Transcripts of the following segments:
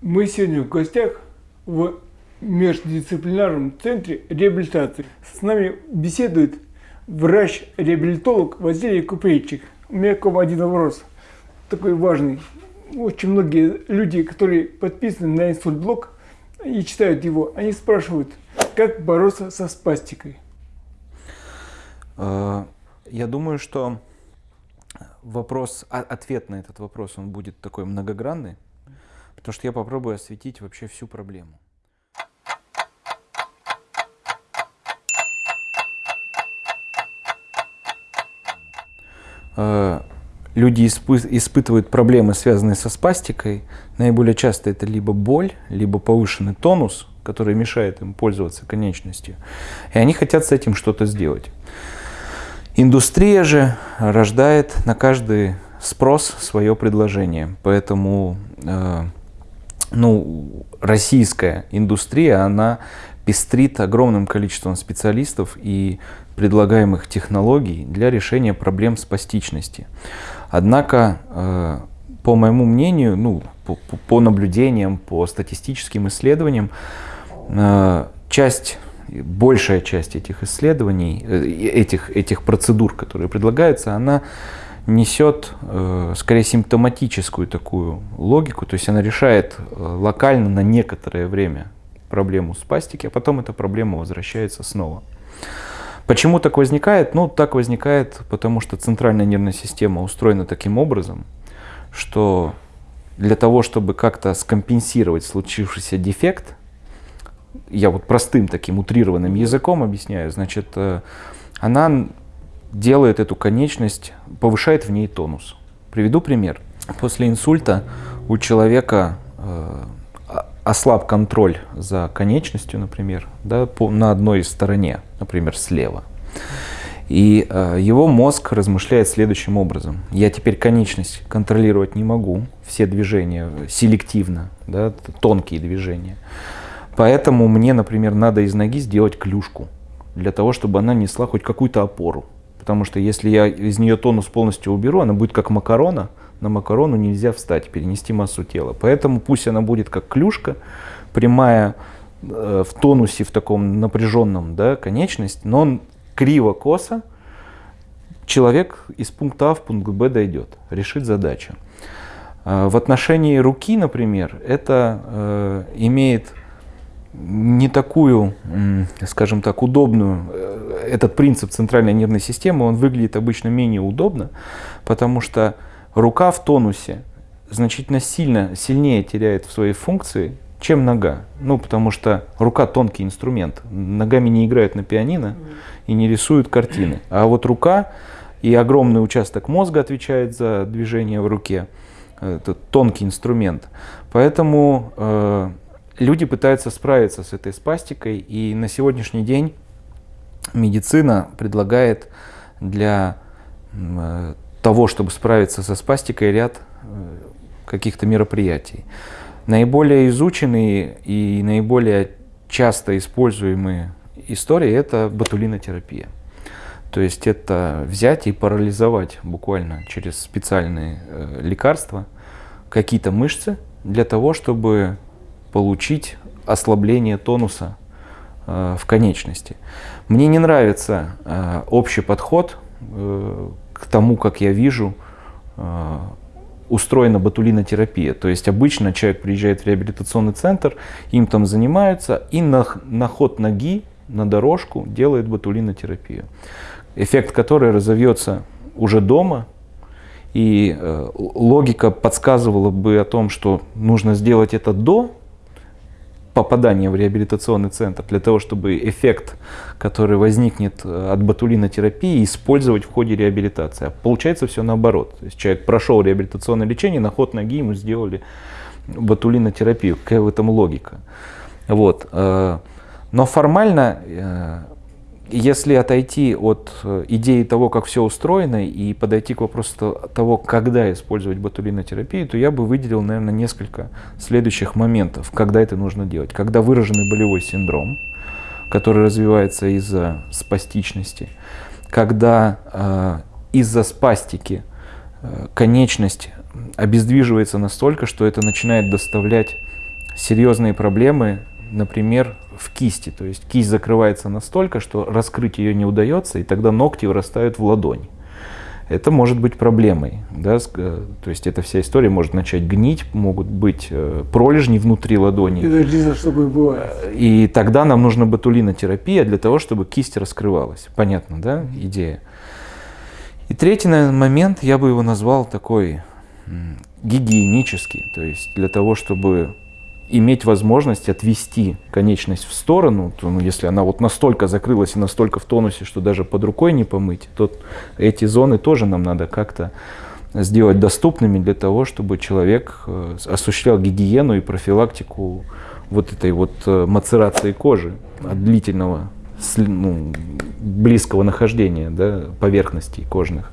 Мы сегодня в гостях в междисциплинарном центре реабилитации. С нами беседует врач-реабилитолог Василий Купрейчик. У меня к вам один вопрос, такой важный. Очень многие люди, которые подписаны на инсультблог и читают его, они спрашивают, как бороться со спастикой. Э, я думаю, что вопрос, а, ответ на этот вопрос, он будет такой многогранный, потому что я попробую осветить вообще всю проблему. Э, люди испытывают проблемы, связанные со спастикой. Наиболее часто это либо боль, либо повышенный тонус, который мешает им пользоваться конечностью. И они хотят с этим что-то сделать. Индустрия же рождает на каждый спрос свое предложение. Поэтому э, ну, российская индустрия, она пестрит огромным количеством специалистов и предлагаемых технологий для решения проблем спастичности. Однако, э, по моему мнению, ну, по, по наблюдениям, по статистическим исследованиям, э, часть большая часть этих исследований, э, этих, этих процедур, которые предлагаются, она несет э, скорее симптоматическую такую логику, то есть она решает э, локально на некоторое время проблему спастики, а потом эта проблема возвращается снова. Почему так возникает? Ну, так возникает, потому что центральная нервная система устроена таким образом, что для того, чтобы как-то скомпенсировать случившийся дефект, я вот простым таким утрированным языком объясняю, значит, э, она делает эту конечность, повышает в ней тонус. Приведу пример. После инсульта у человека э, ослаб контроль за конечностью, например, да, по, на одной стороне, например, слева. И э, его мозг размышляет следующим образом. Я теперь конечность контролировать не могу, все движения селективно, да, тонкие движения. Поэтому мне, например, надо из ноги сделать клюшку, для того, чтобы она несла хоть какую-то опору. Потому что если я из нее тонус полностью уберу, она будет как макарона, на макарону нельзя встать, перенести массу тела. Поэтому пусть она будет как клюшка, прямая э, в тонусе, в таком напряженном да, конечность, но он криво-косо, человек из пункта А в пункт Б дойдет, решит задачу. Э, в отношении руки, например, это э, имеет не такую, скажем так, удобную, э, этот принцип центральной нервной системы, он выглядит обычно менее удобно, потому что рука в тонусе значительно сильно, сильнее теряет в своей функции, чем нога. Ну, потому что рука тонкий инструмент. Ногами не играют на пианино и не рисуют картины. А вот рука и огромный участок мозга отвечает за движение в руке. Это тонкий инструмент. Поэтому э, люди пытаются справиться с этой спастикой, и на сегодняшний день медицина предлагает для э, того, чтобы справиться со спастикой, ряд э, каких-то мероприятий. Наиболее изученные и наиболее часто используемые истории – это ботулинотерапия. То есть это взять и парализовать буквально через специальные э, лекарства какие-то мышцы для того, чтобы получить ослабление тонуса э, в конечности. Мне не нравится э, общий подход э, к тому, как я вижу устроена ботулинотерапия. То есть обычно человек приезжает в реабилитационный центр, им там занимаются и на, на ход ноги, на дорожку делает ботулинотерапию. Эффект которой разовьется уже дома, и э, логика подсказывала бы о том, что нужно сделать это до попадания в реабилитационный центр, для того, чтобы эффект, который возникнет э, от ботулинотерапии, использовать в ходе реабилитации. А получается все наоборот. То есть человек прошел реабилитационное лечение, на ход ноги ему сделали ботулинотерапию. Какая в этом логика? Вот. Э, но формально э, если отойти от э, идеи того, как все устроено, и подойти к вопросу того, когда использовать ботулинотерапию, то я бы выделил, наверное, несколько следующих моментов, когда это нужно делать. Когда выраженный болевой синдром, который развивается из-за спастичности, когда э, из-за спастики э, конечность обездвиживается настолько, что это начинает доставлять серьезные проблемы, например, в кисти. То есть кисть закрывается настолько, что раскрыть ее не удается, и тогда ногти вырастают в ладонь. Это может быть проблемой. Да? Э, то есть эта вся история может начать гнить, могут быть э, пролежни внутри ладони. Это лиза, чтобы бывает. И тогда нам нужна ботулинотерапия для того, чтобы кисть раскрывалась. Понятно, да, идея? И третий наверное, момент, я бы его назвал такой гигиенический. То есть для того, чтобы иметь возможность отвести конечность в сторону, то, ну, если она вот настолько закрылась и настолько в тонусе, что даже под рукой не помыть, то эти зоны тоже нам надо как-то сделать доступными для того, чтобы человек э, осуществлял гигиену и профилактику вот этой вот э, мацерации кожи от длительного, ну, близкого нахождения да, поверхностей кожных.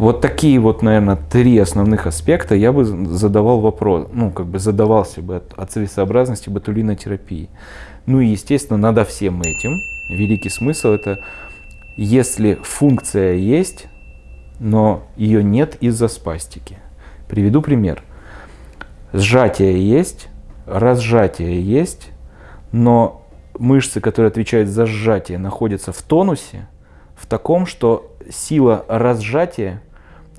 Вот такие вот, наверное, три основных аспекта я бы задавал вопрос, ну, как бы задавался бы от, от целесообразности ботулинотерапии. Ну и, естественно, надо всем этим. Великий смысл это, если функция есть, но ее нет из-за спастики. Приведу пример. Сжатие есть, разжатие есть, но мышцы, которые отвечают за сжатие, находятся в тонусе, в таком, что сила разжатия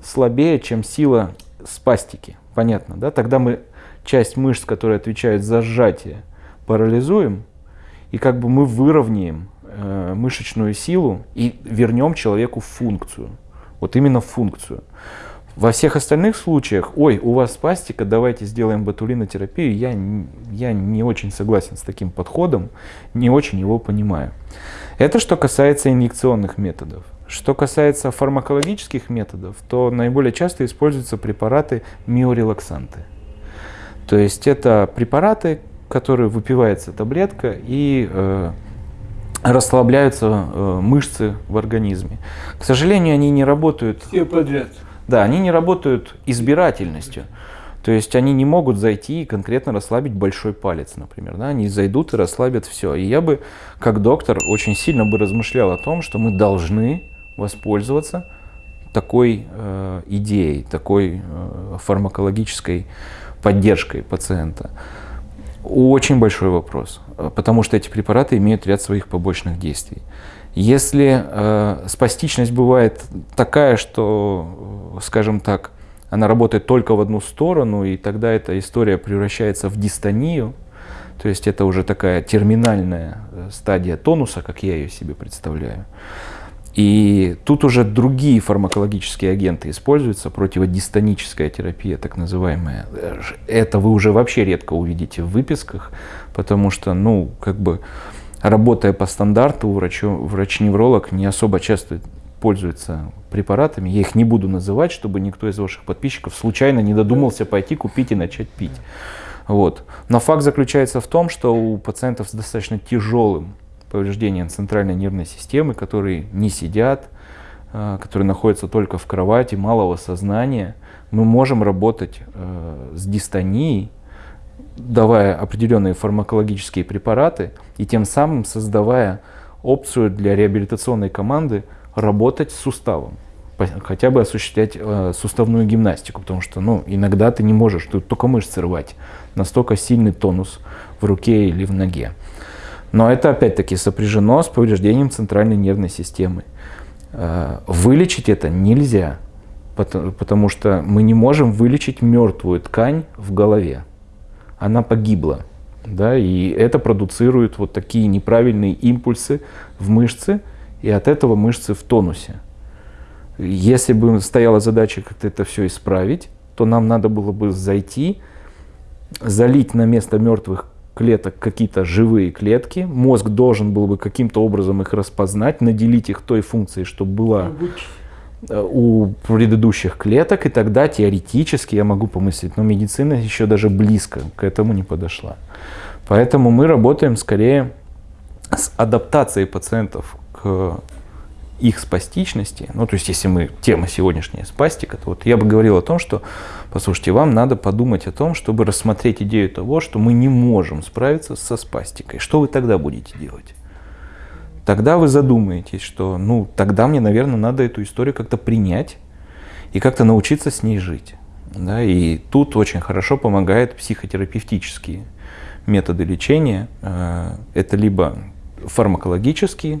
слабее, чем сила спастики. Понятно, да? Тогда мы часть мышц, которые отвечают за сжатие, парализуем, и как бы мы выровняем э, мышечную силу и вернем человеку функцию. Вот именно функцию. Во всех остальных случаях, ой, у вас спастика, давайте сделаем ботулинотерапию, я, я не очень согласен с таким подходом, не очень его понимаю. Это что касается инъекционных методов. Что касается фармакологических методов, то наиболее часто используются препараты миорелаксанты. То есть это препараты, которые выпивается таблетка и э, расслабляются э, мышцы в организме. К сожалению, они не работают... Все подряд. Да, они не работают избирательностью. То есть они не могут зайти и конкретно расслабить большой палец, например. Да? Они зайдут и расслабят все. И я бы, как доктор, очень сильно бы размышлял о том, что мы должны воспользоваться такой э, идеей, такой э, фармакологической поддержкой пациента? Очень большой вопрос, э, потому что эти препараты имеют ряд своих побочных действий. Если э, спастичность бывает такая, что, скажем так, она работает только в одну сторону, и тогда эта история превращается в дистонию, то есть это уже такая терминальная э, стадия тонуса, как я ее себе представляю, и тут уже другие фармакологические агенты используются, противодистоническая терапия, так называемая. Это вы уже вообще редко увидите в выписках, потому что, ну, как бы, работая по стандарту, врач-невролог не особо часто пользуется препаратами. Я их не буду называть, чтобы никто из ваших подписчиков случайно не додумался пойти купить и начать пить. Вот. Но факт заключается в том, что у пациентов с достаточно тяжелым повреждения центральной нервной системы, которые не сидят, э, которые находятся только в кровати, малого сознания, мы можем работать э, с дистонией, давая определенные фармакологические препараты и тем самым создавая опцию для реабилитационной команды работать с суставом, хотя бы осуществлять э, суставную гимнастику, потому что ну, иногда ты не можешь, ты только мышцы рвать, настолько сильный тонус в руке или в ноге. Но это опять-таки сопряжено с повреждением центральной нервной системы. Э, вылечить это нельзя, потому что мы не можем вылечить мертвую ткань в голове. Она погибла. Да, и это продуцирует вот такие неправильные импульсы в мышцы, и от этого мышцы в тонусе. Если бы стояла задача как-то это все исправить, то нам надо было бы зайти, залить на место мертвых клеток какие-то живые клетки. Мозг должен был бы каким-то образом их распознать, наделить их той функцией, чтобы была э, у предыдущих клеток, и тогда теоретически я могу помыслить, но медицина еще даже близко к этому не подошла. Поэтому мы работаем скорее с адаптацией пациентов к их спастичности, ну то есть если мы, тема сегодняшняя спастика, то вот я бы говорил о том, что, послушайте, вам надо подумать о том, чтобы рассмотреть идею того, что мы не можем справиться со спастикой. Что вы тогда будете делать? Тогда вы задумаетесь, что, ну, тогда мне, наверное, надо эту историю как-то принять и как-то научиться с ней жить. Да, и тут очень хорошо помогают психотерапевтические методы лечения. Э, это либо фармакологические,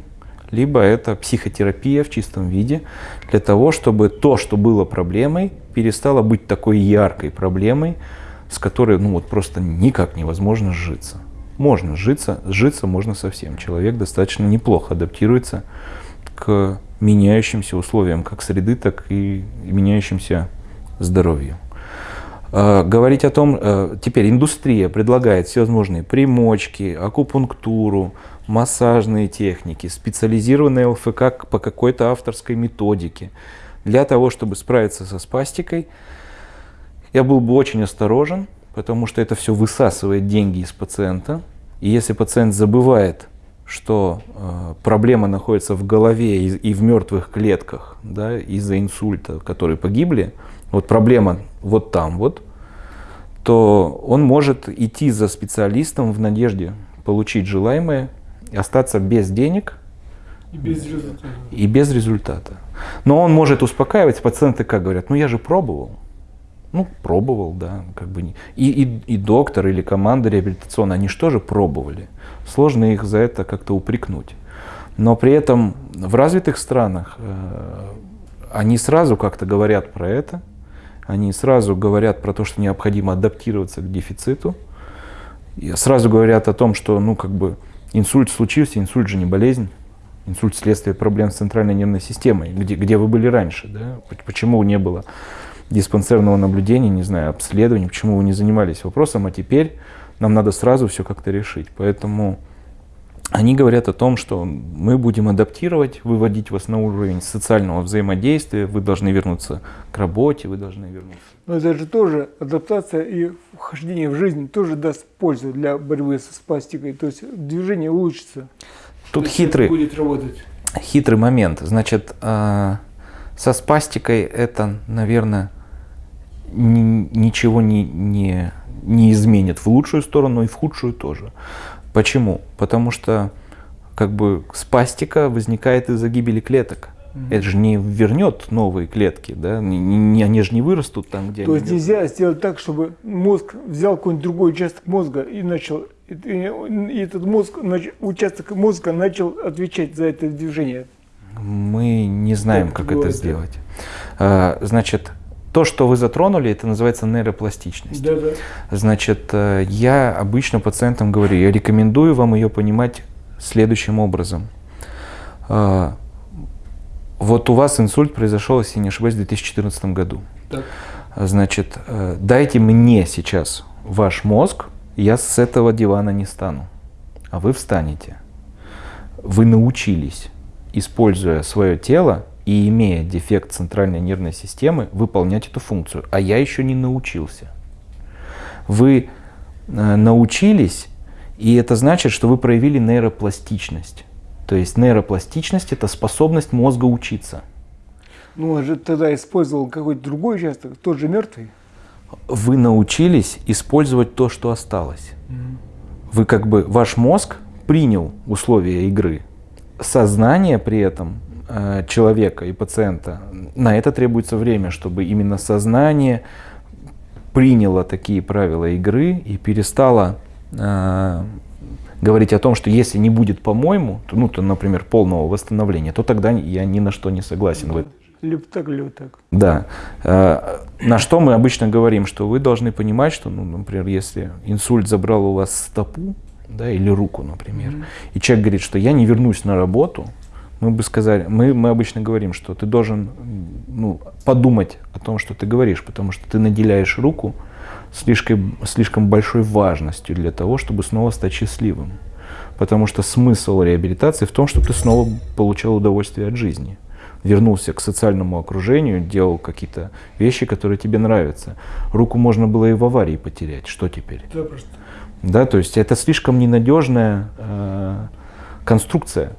либо это психотерапия в чистом виде, для того, чтобы то, что было проблемой, перестало быть такой яркой проблемой, с которой ну, вот просто никак невозможно сжиться. Можно сжиться, сжиться можно совсем. Человек достаточно неплохо адаптируется к меняющимся условиям как среды, так и меняющимся здоровью. А, говорить о том, э, теперь индустрия предлагает всевозможные примочки, акупунктуру, массажные техники, специализированные ЛФК по какой-то авторской методике. Для того, чтобы справиться со спастикой, я был бы очень осторожен, потому что это все высасывает деньги из пациента. И если пациент забывает, что э, проблема находится в голове и, и в мертвых клетках да, из-за инсульта, которые погибли, вот проблема вот там вот, то он может идти за специалистом в надежде получить желаемое, остаться без денег и без результата. И без результата. Но он может успокаивать, пациенты как говорят, ну я же пробовал. Ну, пробовал, да, как бы не. И, и, и доктор или команда реабилитационная, они что же пробовали? Сложно их за это как-то упрекнуть. Но при этом в развитых странах э, они сразу как-то говорят про это, они сразу говорят про то, что необходимо адаптироваться к дефициту, и сразу говорят о том, что, ну, как бы, инсульт случился, инсульт же не болезнь, инсульт следствие проблем с центральной нервной системой, где, где вы были раньше, да, почему не было диспансерного наблюдения, не знаю, обследований, почему вы не занимались вопросом, а теперь нам надо сразу все как-то решить. Поэтому они говорят о том, что мы будем адаптировать, выводить вас на уровень социального взаимодействия, вы должны вернуться к работе, вы должны вернуться. Но это же тоже адаптация и вхождение в жизнь тоже даст пользу для борьбы со спастикой, то есть движение улучшится. Тут хитрый, будет работать. хитрый момент. Значит, э, со спастикой это, наверное, ничего не, не, не изменит в лучшую сторону и в худшую тоже. Почему? Потому что как бы спастика возникает из-за гибели клеток. Это же не вернет новые клетки, да? Не, не, они же не вырастут там, где То они. есть нельзя сделать так, чтобы мозг взял какой-нибудь другой участок мозга и начал, и, и этот мозг, участок мозга начал отвечать за это движение. Мы не знаем, как, как это сделать. А, значит, то, что вы затронули, это называется нейропластичность. Да, да. Значит, э, я обычно пациентам говорю, я рекомендую вам ее понимать следующим образом. А, вот у вас инсульт произошел, если не ошибаюсь, в 2014 году. Так. Значит, э, дайте мне сейчас ваш мозг, я с этого дивана не стану, а вы встанете. Вы научились, используя свое тело, и имея дефект центральной нервной системы, выполнять эту функцию. А я еще не научился. Вы э, научились, и это значит, что вы проявили нейропластичность. То есть нейропластичность – это способность мозга учиться. Ну, он же тогда использовал какой-то другой участок, тот же мертвый. Вы научились использовать то, что осталось. Mm-hmm. Вы как бы, ваш мозг принял условия игры. Сознание при этом человека и пациента, на это требуется время, чтобы именно сознание приняло такие правила игры и перестало э, говорить о том, что если не будет по-моему, ну, то, например, полного восстановления, то тогда я ни на что не согласен. Либо так. Да. Э, на что мы обычно говорим, что вы должны понимать, что, ну, например, если инсульт забрал у вас стопу, да, или руку, например, mm-hmm. и человек говорит, что я не вернусь на работу, мы бы сказали, мы, мы обычно говорим, что ты должен ну, подумать о том, что ты говоришь, потому что ты наделяешь руку слишком, слишком большой важностью для того, чтобы снова стать счастливым. Потому что смысл реабилитации в том, чтобы ты снова получал удовольствие от жизни. Вернулся к социальному окружению, делал какие-то вещи, которые тебе нравятся. Руку можно было и в аварии потерять. Что теперь? Да, просто. Да, то есть это слишком ненадежная э, конструкция.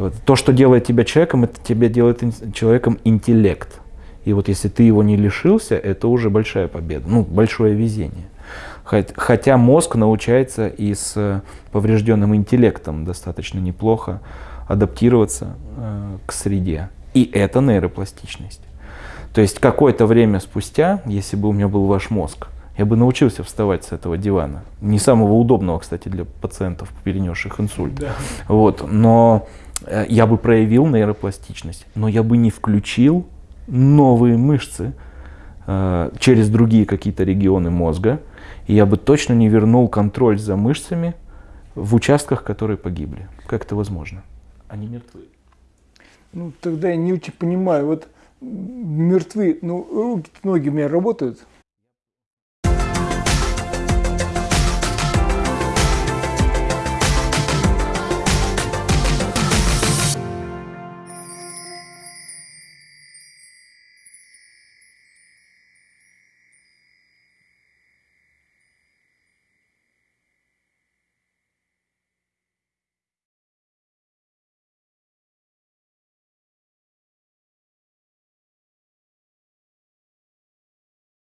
Вот. То, что делает тебя человеком, это тебя делает человеком интеллект. И вот если ты его не лишился, это уже большая победа, ну, большое везение. Хотя мозг научается и с поврежденным интеллектом достаточно неплохо адаптироваться э, к среде. И это нейропластичность. То есть какое-то время спустя, если бы у меня был ваш мозг, я бы научился вставать с этого дивана. Не самого удобного, кстати, для пациентов, перенесших инсульт. Да. Вот, но э, я бы проявил нейропластичность, но я бы не включил новые мышцы э, через другие какие-то регионы мозга, и я бы точно не вернул контроль за мышцами в участках, которые погибли. Как это возможно? Они мертвы. Ну, тогда я не очень понимаю, вот мертвы, ну, руки, ноги у меня работают,